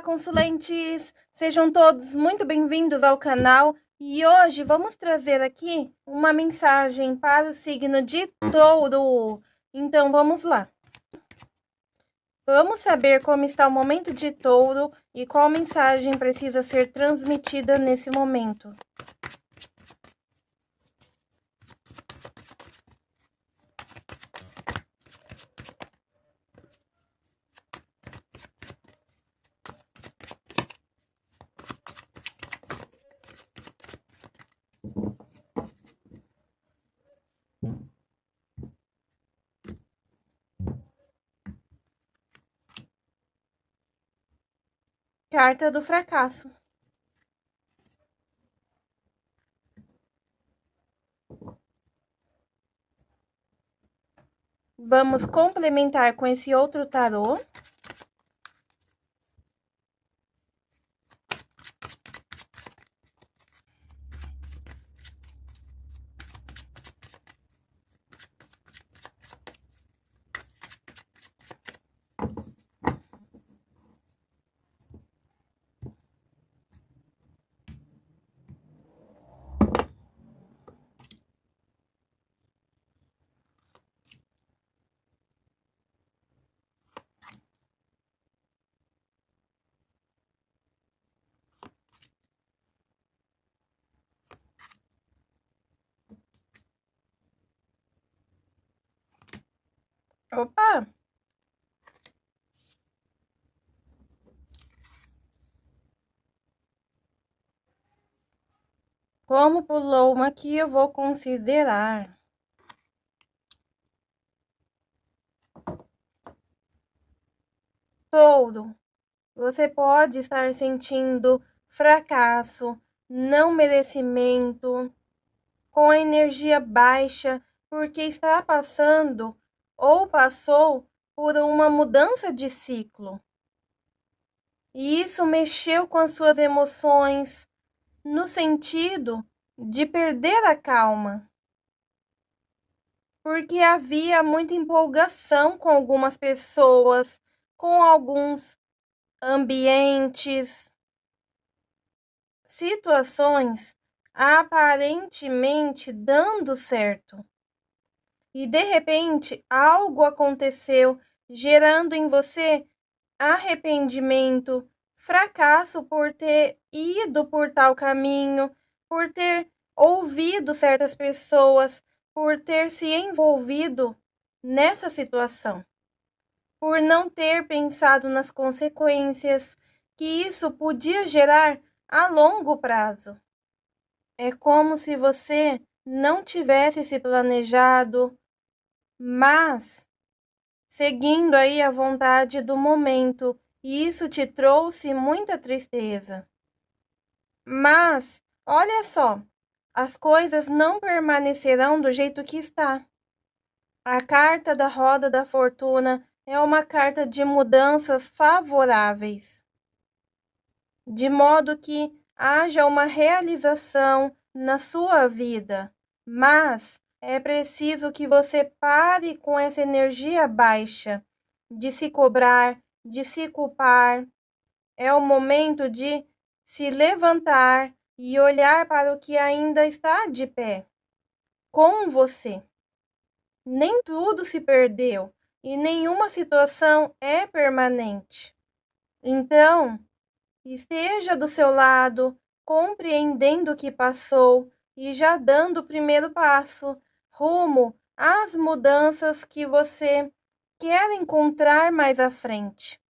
Olá, consulentes! Sejam todos muito bem-vindos ao canal e hoje vamos trazer aqui uma mensagem para o signo de touro. Então, vamos lá. Vamos saber como está o momento de touro e qual mensagem precisa ser transmitida nesse momento. Carta do fracasso. Vamos complementar com esse outro tarô. Opa! Como pulou uma aqui, eu vou considerar. Touro, você pode estar sentindo fracasso, não merecimento, com a energia baixa, porque está passando ou passou por uma mudança de ciclo. E isso mexeu com as suas emoções no sentido de perder a calma. Porque havia muita empolgação com algumas pessoas, com alguns ambientes, situações aparentemente dando certo e de repente algo aconteceu, gerando em você arrependimento, fracasso por ter ido por tal caminho, por ter ouvido certas pessoas, por ter se envolvido nessa situação, por não ter pensado nas consequências que isso podia gerar a longo prazo. É como se você não tivesse se planejado, mas seguindo aí a vontade do momento, e isso te trouxe muita tristeza. Mas, olha só, as coisas não permanecerão do jeito que está. A carta da roda da fortuna é uma carta de mudanças favoráveis, de modo que haja uma realização na sua vida, mas é preciso que você pare com essa energia baixa de se cobrar, de se culpar. É o momento de se levantar e olhar para o que ainda está de pé com você. Nem tudo se perdeu e nenhuma situação é permanente. Então, esteja do seu lado, compreendendo o que passou e já dando o primeiro passo rumo às mudanças que você quer encontrar mais à frente.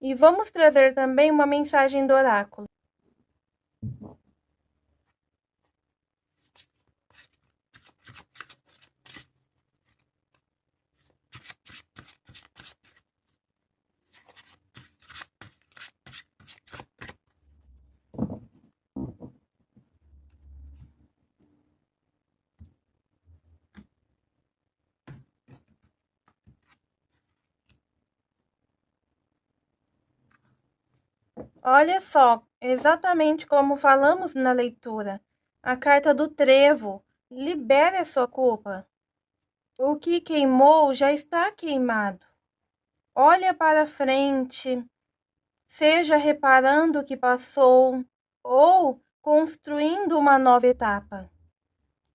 E vamos trazer também uma mensagem do oráculo. Olha só, exatamente como falamos na leitura. A carta do trevo. Libere a sua culpa. O que queimou já está queimado. Olha para frente. seja reparando o que passou ou construindo uma nova etapa,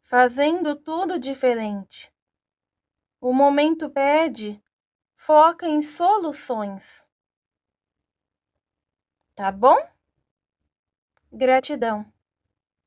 fazendo tudo diferente. O momento pede, foca em soluções. Tá bom? Gratidão.